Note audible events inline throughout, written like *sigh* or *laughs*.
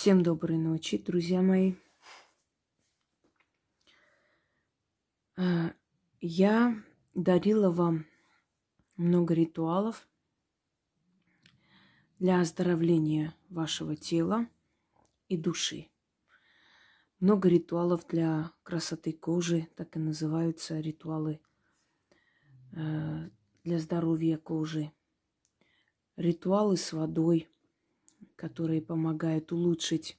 Всем доброй ночи, друзья мои. А, я дарила вам много ритуалов для оздоровления вашего тела и души. Много ритуалов для красоты кожи, так и называются ритуалы э, для здоровья кожи. Ритуалы с водой – которые помогают улучшить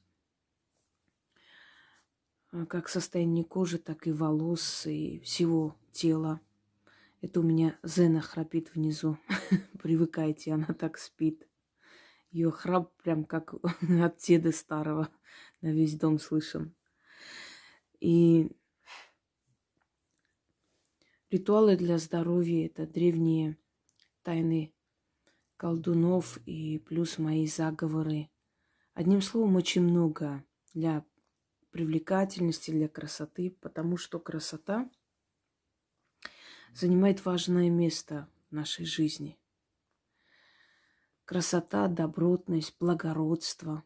э, как состояние кожи, так и волос, и всего тела. Это у меня Зена храпит внизу. *laughs* Привыкайте, она так спит. Ее храп прям как *laughs* от деда старого на весь дом слышен. И ритуалы для здоровья – это древние тайны колдунов и плюс мои заговоры. Одним словом, очень много для привлекательности, для красоты, потому что красота занимает важное место в нашей жизни. Красота, добротность, благородство,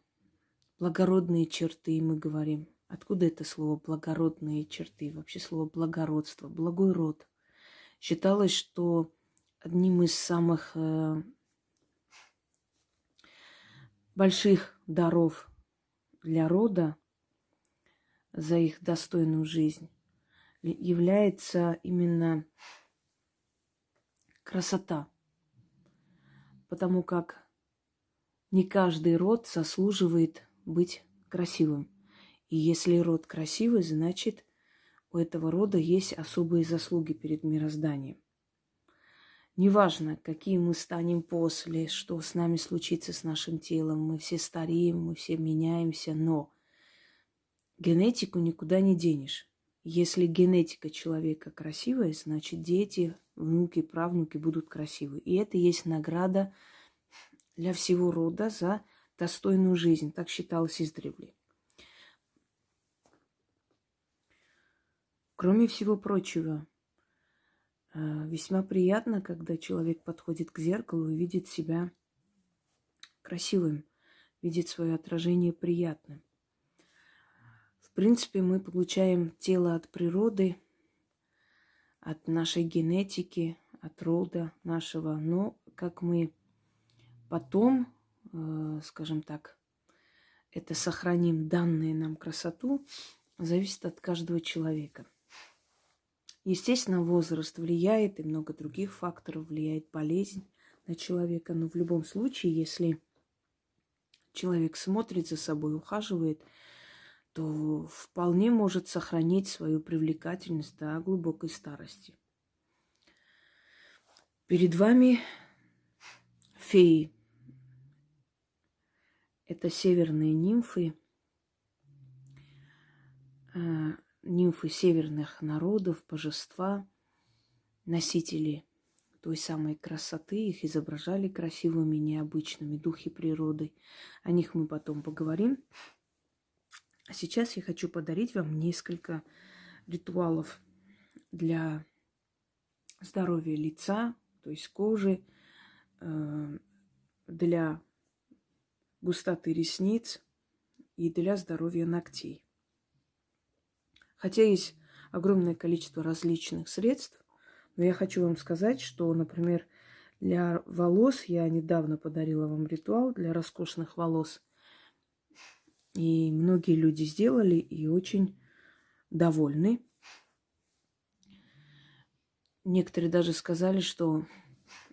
благородные черты, мы говорим. Откуда это слово благородные черты? Вообще слово благородство, благой род. Считалось, что одним из самых э, больших даров для рода за их достойную жизнь является именно красота. Потому как не каждый род заслуживает быть красивым. И если род красивый, значит у этого рода есть особые заслуги перед мирозданием. Неважно, какие мы станем после, что с нами случится с нашим телом, мы все стареем, мы все меняемся, но генетику никуда не денешь. Если генетика человека красивая, значит дети, внуки, правнуки будут красивы. И это есть награда для всего рода за достойную жизнь. Так считалось издревле. Кроме всего прочего, весьма приятно, когда человек подходит к зеркалу и видит себя красивым, видит свое отражение приятным. В принципе, мы получаем тело от природы, от нашей генетики, от рода нашего. Но как мы потом, э, скажем так, это сохраним данные нам красоту, зависит от каждого человека – Естественно, возраст влияет, и много других факторов влияет болезнь на человека. Но в любом случае, если человек смотрит за собой, ухаживает, то вполне может сохранить свою привлекательность до глубокой старости. Перед вами феи. Это северные нимфы, а, нимфы северных народов, божества, носители той самой красоты, их изображали красивыми, необычными, духи природы. О них мы потом поговорим. А сейчас я хочу подарить вам несколько ритуалов для здоровья лица, то есть кожи, э, для густоты ресниц и для здоровья ногтей. Хотя есть огромное количество различных средств, но я хочу вам сказать, что, например, для волос я недавно подарила вам ритуал для роскошных волос. И многие люди сделали и очень довольны. Некоторые даже сказали, что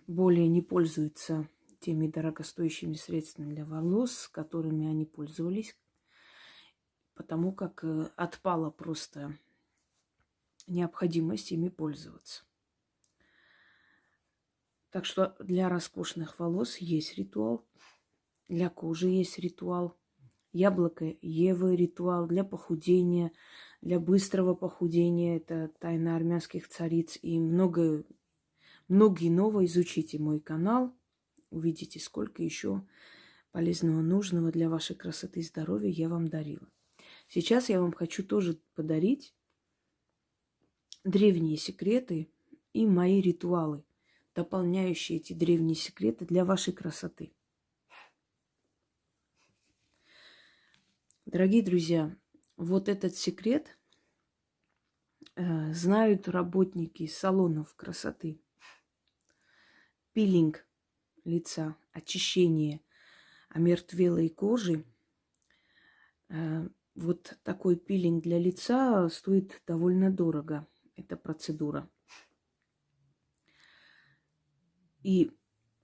более не пользуются теми дорогостоящими средствами для волос, которыми они пользовались, потому как э, отпала просто необходимость ими пользоваться. Так что для роскошных волос есть ритуал, для кожи есть ритуал, яблоко Евы ритуал для похудения, для быстрого похудения. Это тайна армянских цариц и много, многие новые. Изучите мой канал, увидите, сколько еще полезного, нужного для вашей красоты и здоровья я вам дарила. Сейчас я вам хочу тоже подарить древние секреты и мои ритуалы, дополняющие эти древние секреты для вашей красоты. Дорогие друзья, вот этот секрет э, знают работники салонов красоты. Пилинг лица, очищение омертвелой кожи. Э, вот такой пилинг для лица стоит довольно дорого. Эта процедура. И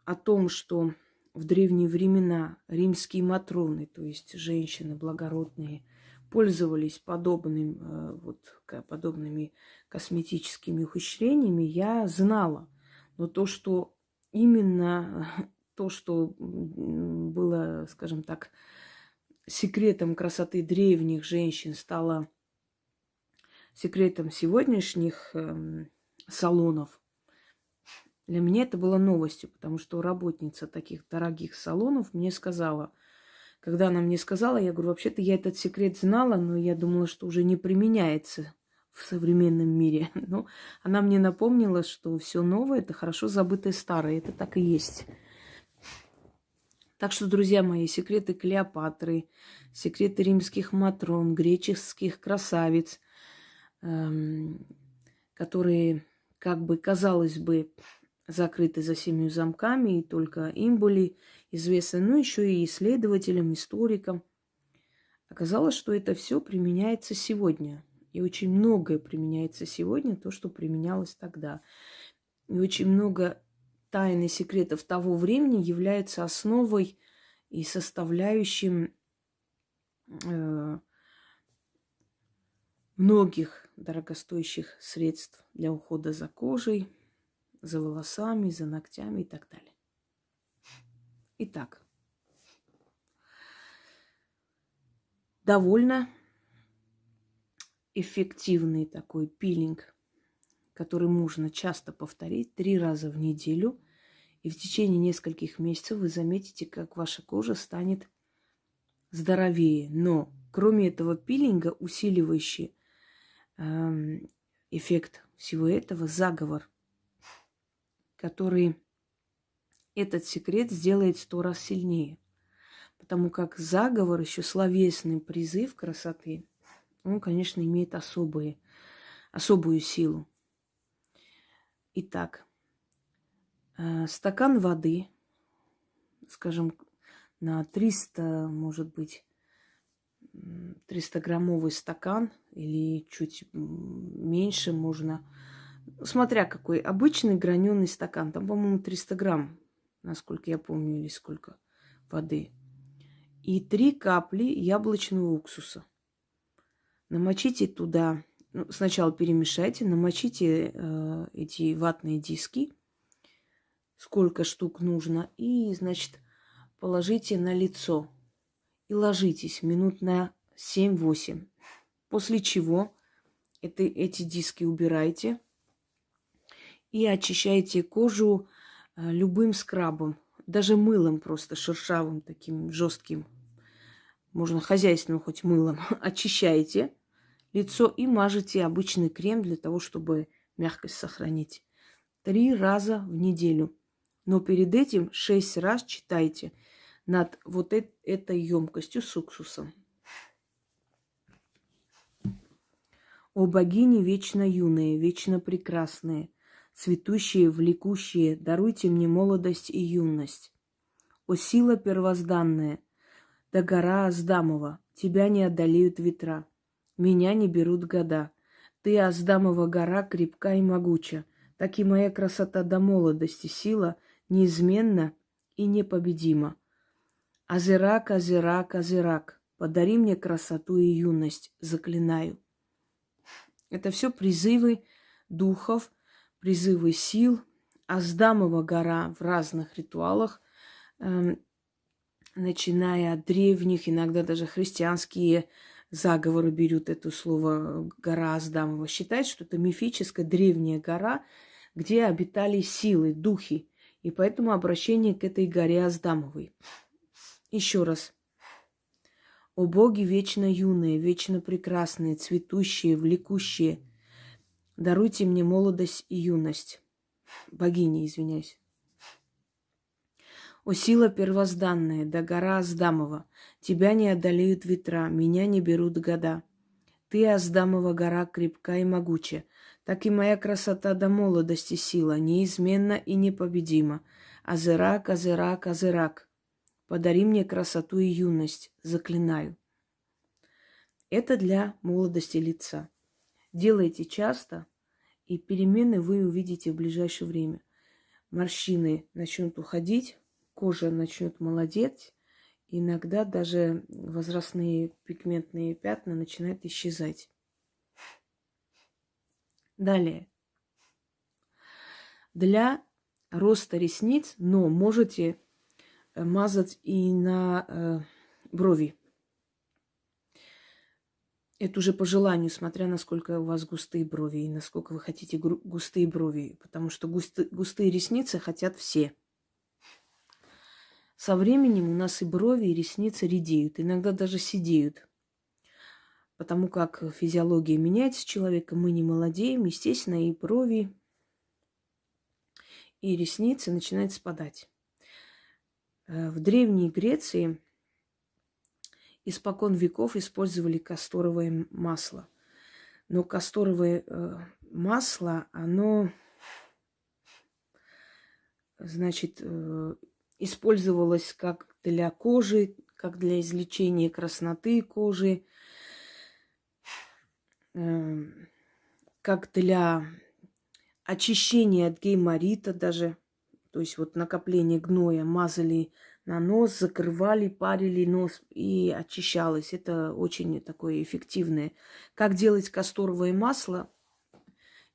о том, что в древние времена римские матроны, то есть женщины благородные, пользовались подобным, э, вот, подобными косметическими ухищрениями, я знала. Но то, что именно *laughs* то, что было, скажем так, секретом красоты древних женщин, стало секретом сегодняшних э, салонов, для меня это было новостью, потому что работница таких дорогих салонов мне сказала, когда она мне сказала, я говорю, вообще-то я этот секрет знала, но я думала, что уже не применяется в современном мире. *laughs* Но она мне напомнила, что все новое это хорошо забытое старое. Это так и есть. Так что, друзья мои, секреты Клеопатры, секреты римских матрон, греческих красавиц, эм, которые, как бы, казалось бы, закрыты за семью замками, и только им были известны, ну еще и исследователям, историкам. Оказалось, что это все применяется сегодня. И очень многое применяется сегодня, то, что применялось тогда. И очень много тайн и секретов того времени является основой и составляющим э, многих дорогостоящих средств для ухода за кожей, за волосами, за ногтями и так далее. Итак, довольно эффективный такой пилинг, который можно часто повторить три раза в неделю. И в течение нескольких месяцев вы заметите, как ваша кожа станет здоровее. Но кроме этого пилинга, усиливающий э, эффект всего этого, заговор – который этот секрет сделает сто раз сильнее. Потому как заговор, еще словесный призыв красоты, он, конечно, имеет особые, особую силу. Итак, э, стакан воды, скажем, на 300, может быть, 300-граммовый стакан или чуть меньше можно смотря какой, обычный граненый стакан, там, по-моему, 300 грамм, насколько я помню, или сколько воды. И три капли яблочного уксуса. Намочите туда, ну, сначала перемешайте, намочите э, эти ватные диски, сколько штук нужно, и, значит, положите на лицо и ложитесь минут на 7-8. После чего это, эти диски убирайте – и очищаете кожу э, любым скрабом, даже мылом просто шершавым, таким жестким. Можно хозяйственным хоть мылом. *laughs* Очищаете лицо и мажете обычный крем для того, чтобы мягкость сохранить. Три раза в неделю. Но перед этим шесть раз читайте над вот этой емкостью с уксусом. О богини вечно юные, вечно прекрасные – цветущие, влекущие, даруйте мне молодость и юность. О сила первозданная, да гора Аздамова, тебя не одолеют ветра, меня не берут года. Ты, Аздамова гора, крепка и могуча, так и моя красота до молодости, сила неизменна и непобедима. Азерак, Азерак, Азерак, подари мне красоту и юность, заклинаю. Это все призывы духов, призывы сил, Аздамова гора в разных ритуалах, э, начиная от древних, иногда даже христианские заговоры берут это слово гора Аздамова. Считают, что это мифическая древняя гора, где обитали силы, духи. И поэтому обращение к этой горе Аздамовой. Еще раз. О боги вечно юные, вечно прекрасные, цветущие, влекущие – Даруйте мне молодость и юность. Богиня, извиняюсь. О сила первозданная, да гора Аздамова, тебя не одолеют ветра, меня не берут года. Ты, Аздамова гора, крепка и могуча, так и моя красота до молодости сила, неизменна и непобедима. Азерак, Азерак, Азерак, подари мне красоту и юность, заклинаю. Это для молодости лица. Делайте часто, и перемены вы увидите в ближайшее время. Морщины начнут уходить, кожа начнет молодеть, иногда даже возрастные пигментные пятна начинают исчезать. Далее. Для роста ресниц, но можете э, мазать и на э, брови. Это уже по желанию, смотря насколько у вас густые брови и насколько вы хотите густые брови. Потому что густы, густые ресницы хотят все. Со временем у нас и брови, и ресницы редеют, иногда даже сидеют потому как физиология меняется человека, мы не молодеем, естественно, и брови, и ресницы начинают спадать. Э, в Древней Греции испокон веков использовали касторовое масло. Но касторовое э, масло, оно, значит, использовалось как для кожи, как для излечения красноты кожи, Эм, как для очищения от гейморита даже. То есть вот накопление гноя мазали на нос, закрывали, парили нос и очищалось. Это очень такое эффективное. Как делать касторовое масло?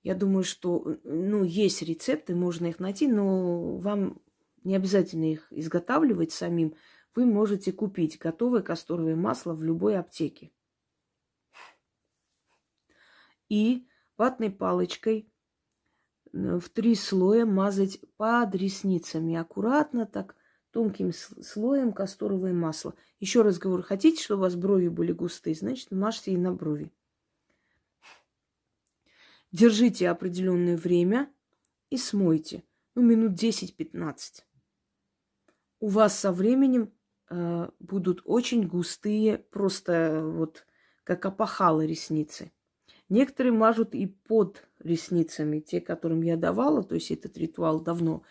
Я думаю, что ну, есть рецепты, можно их найти, но вам не обязательно их изготавливать самим. Вы можете купить готовое касторовое масло в любой аптеке и ватной палочкой э, в три слоя мазать под ресницами. Аккуратно так, тонким слоем касторовое масло. Еще раз говорю, хотите, чтобы у вас брови были густые, значит, мажьте и на брови. Держите определенное время и смойте. Ну, минут 10-15. У вас со временем э, будут очень густые, просто вот как опахалы ресницы. Некоторые мажут и под ресницами, те, которым я давала, то есть этот ритуал давно.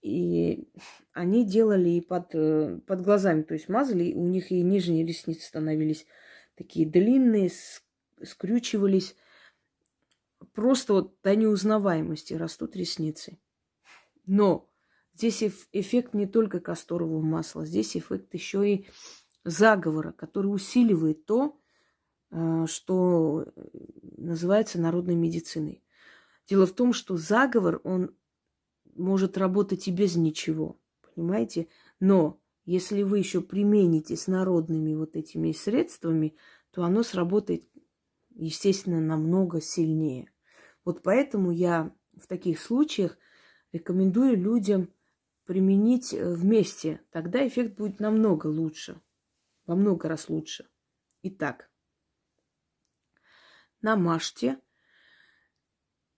И они делали и под, э, под глазами, то есть мазали, у них и нижние ресницы становились такие длинные, скрючивались. Просто вот до неузнаваемости растут ресницы. Но здесь эффект не только касторового масла, здесь эффект еще и заговора, который усиливает то, Э, что называется народной медициной. Дело в том, что заговор, он может работать и без ничего, понимаете? Но если вы еще примените с народными вот этими средствами, то оно сработает, естественно, намного сильнее. Вот поэтому я в таких случаях рекомендую людям применить э, вместе. Тогда эффект будет намного лучше, во много раз лучше. Итак, намажьте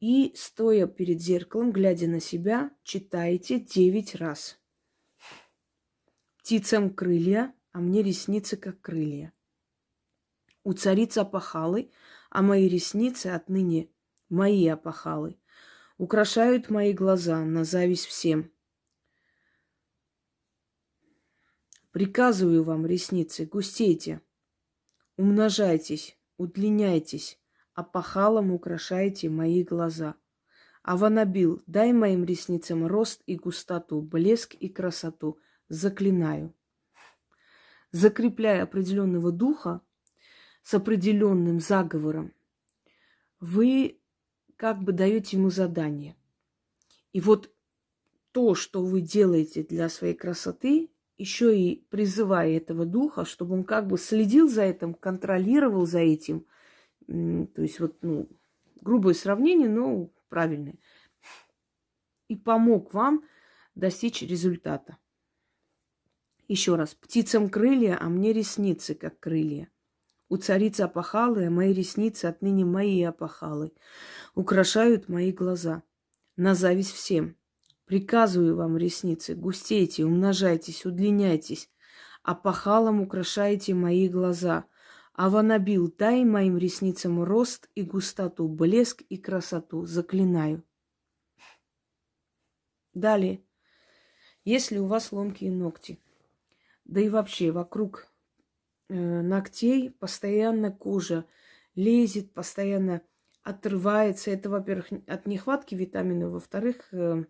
и, стоя перед зеркалом, глядя на себя, читайте девять раз. Птицам крылья, а мне ресницы, как крылья. У царицы опахалы, а мои ресницы отныне мои опахалы. Украшают мои глаза на зависть всем. Приказываю вам, ресницы, густейте, умножайтесь, удлиняйтесь, опахалом украшаете мои глаза. Аванабил, дай моим ресницам рост и густоту, блеск и красоту. Заклинаю. Закрепляя определенного духа с определенным заговором, вы как бы даете ему задание. И вот то, что вы делаете для своей красоты, еще и призывая этого духа, чтобы он как бы следил за этим, контролировал за этим – то есть вот, ну, грубое сравнение, но правильное. И помог вам достичь результата. Еще раз. Птицам крылья, а мне ресницы, как крылья. У царицы опахалы, а мои ресницы отныне мои опахалы. Украшают мои глаза. На зависть всем. Приказываю вам, ресницы, густейте, умножайтесь, удлиняйтесь, а пахалом украшайте мои глаза. Аванабил, дай моим ресницам рост и густоту, блеск и красоту, заклинаю. Далее. Если у вас ломкие ногти, да и вообще вокруг э, ногтей постоянно кожа лезет, постоянно отрывается. Это, во-первых, от нехватки витамина, во-вторых, э,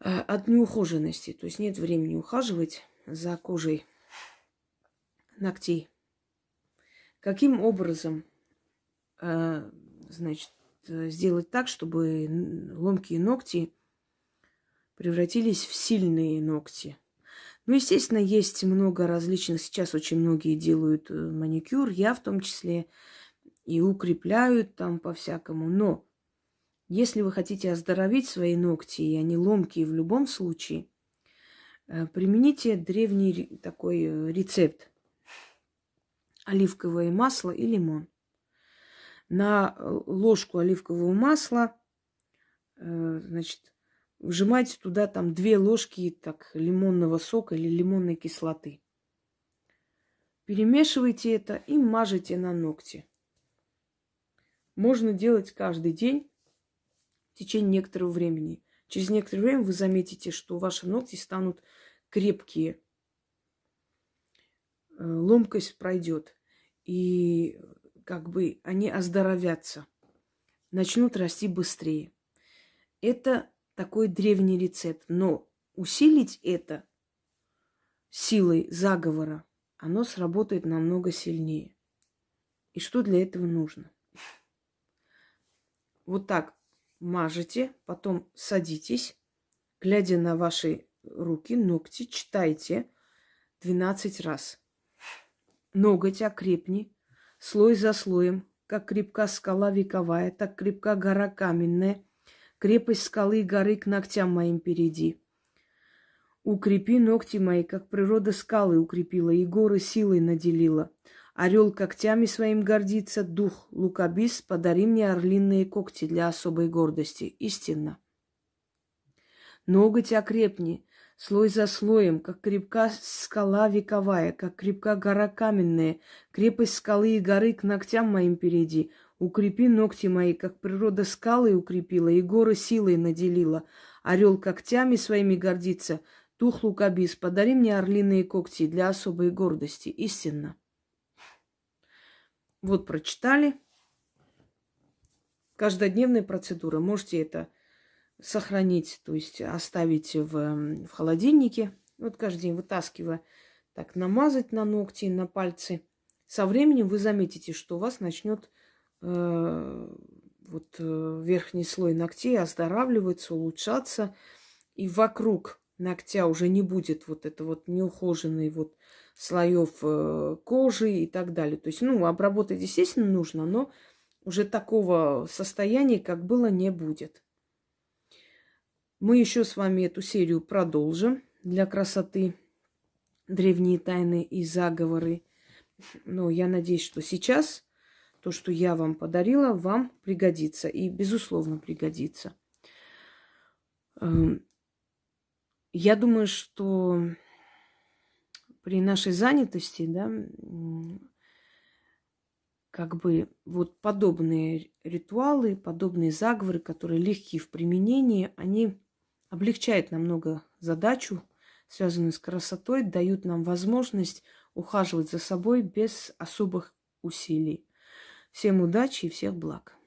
от неухоженности. То есть нет времени ухаживать за кожей ногтей. Каким образом, э, значит, сделать так, чтобы ломкие ногти превратились в сильные ногти? Ну, естественно, есть много различных. Сейчас очень многие делают маникюр, я в том числе и укрепляют там по-всякому. Но если вы хотите оздоровить свои ногти, и они ломкие в любом случае, э, примените древний такой э, рецепт. Оливковое масло и лимон. На э, ложку оливкового масла, значит, вжимайте туда там две ложки так, лимонного сока или лимонной кислоты. Перемешивайте это и мажете на ногти можно делать каждый день в течение некоторого времени. Через некоторое время вы заметите, что ваши ногти станут крепкие. Э, ломкость пройдет. И как бы они оздоровятся. Начнут расти быстрее. Это такой древний рецепт. Но усилить это силой заговора, оно сработает намного сильнее. И что для этого нужно? вот так мажете, потом садитесь, глядя на ваши руки, ногти, читайте 12 раз. Ноготь окрепни, слой за слоем, как крепка скала вековая, так крепка гора каменная, крепость скалы и горы к ногтям моим перейди. Укрепи ногти мои, как природа скалы укрепила и горы силой наделила. Орел когтями своим гордится, дух лукабис, подари мне орлиные когти для особой гордости. Истинно. Ноготь окрепни, слой за слоем, как крепка скала вековая, как крепка гора каменная, крепость скалы и горы к ногтям моим перейди. Укрепи ногти мои, как природа скалы укрепила и горы силой наделила. Орел когтями своими гордится, дух лукабис, подари мне орлиные когти для особой гордости. Истинно. Вот прочитали. Каждодневная процедура. Можете это сохранить, то есть оставить в, в холодильнике. Вот каждый день вытаскивая, так намазать на ногти, на пальцы. Со временем вы заметите, что у вас начнет э, вот э, верхний слой ногтей оздоравливаться, улучшаться, и вокруг ногтя уже не будет вот это вот неухоженный вот слоев э, кожи и так далее. То есть, ну, обработать, естественно, нужно, но уже такого состояния, как было, не будет. Мы еще с вами эту серию продолжим для красоты. Древние тайны и заговоры. Но я надеюсь, что сейчас то, что я вам подарила, вам пригодится. И, безусловно, пригодится. Эм, я думаю, что при нашей занятости, да, как бы вот подобные ритуалы, подобные заговоры, которые легкие в применении, они облегчают намного задачу, связанную с красотой, дают нам возможность ухаживать за собой без особых усилий. Всем удачи и всех благ.